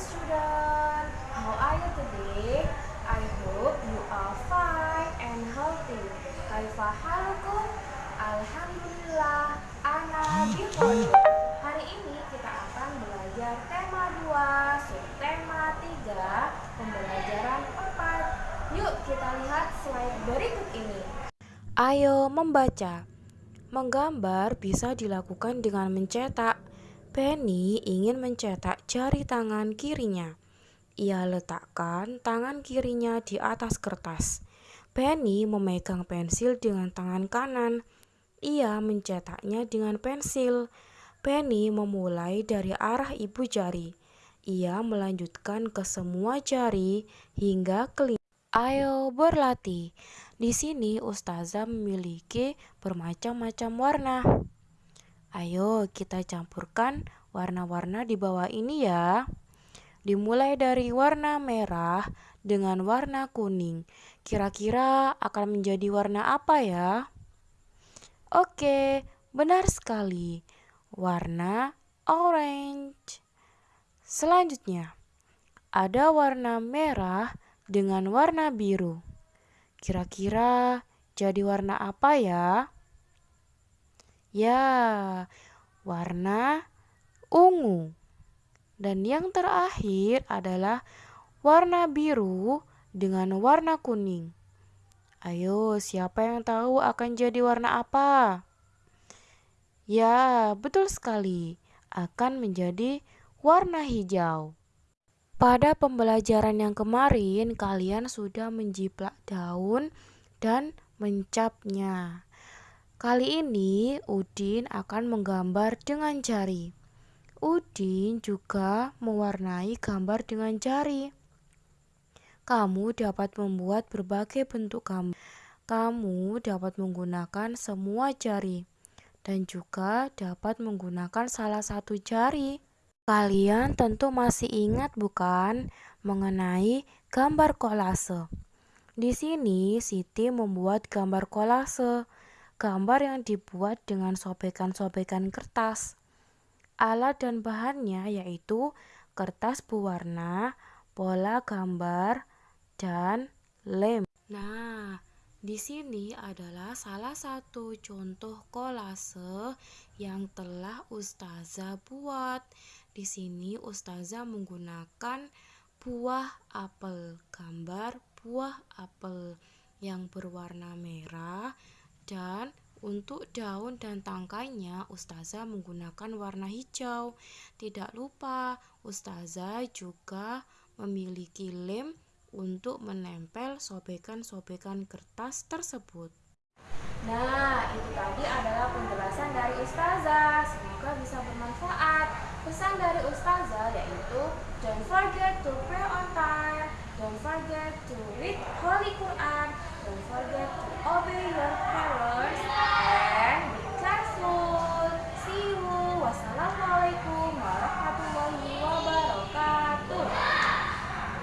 student. How are you today? I hope you are fine and healthy. Kaifa halukum? Alhamdulillah, ana bihoir. Hari ini kita akan belajar tema 2, subtema 3, pembelajaran 4. Yuk kita lihat slide berikut ini. Ayo membaca. Menggambar bisa dilakukan dengan mencetak. Penny ingin mencetak jari tangan kirinya. Ia letakkan tangan kirinya di atas kertas. Penny memegang pensil dengan tangan kanan. Ia mencetaknya dengan pensil. Penny memulai dari arah ibu jari. Ia melanjutkan ke semua jari hingga kelima. Ayo berlatih. Di sini ustazah memiliki bermacam-macam warna. Ayo kita campurkan warna-warna di bawah ini ya. Dimulai dari warna merah dengan warna kuning. Kira-kira akan menjadi warna apa ya? Oke, benar sekali. Warna orange. Selanjutnya, ada warna merah dengan warna biru. Kira-kira jadi warna apa ya? Ya, warna ungu. Dan yang terakhir adalah warna biru dengan warna kuning. Ayo, siapa yang tahu akan jadi warna apa? Ya, betul sekali. Akan menjadi warna hijau. Pada pembelajaran yang kemarin, kalian sudah menjiplak daun dan mencapnya. Kali ini, Udin akan menggambar dengan jari. Udin juga mewarnai gambar dengan jari. Kamu dapat membuat berbagai bentuk gambar. Kamu dapat menggunakan semua jari dan juga dapat menggunakan salah satu jari. Kalian tentu masih ingat bukan mengenai gambar kolase. Di sini Siti membuat gambar kolase, gambar yang dibuat dengan sobekan-sobekan kertas. Alat dan bahannya yaitu kertas berwarna, pola gambar, dan lem. Nah, di sini adalah salah satu contoh kolase yang telah Ustazah buat. Di sini ustazah menggunakan buah apel, gambar buah apel yang berwarna merah dan untuk daun dan tangkainya ustazah menggunakan warna hijau. Tidak lupa ustazah juga memiliki lem untuk menempel sobekan-sobekan kertas tersebut. Nah, itu tadi adalah penjelasan dari ustazah. Semoga bisa bermanfaat. Pesan dari Ustazah yaitu Don't forget to pray on time Don't forget to read Holy Quran Don't forget to obey your parents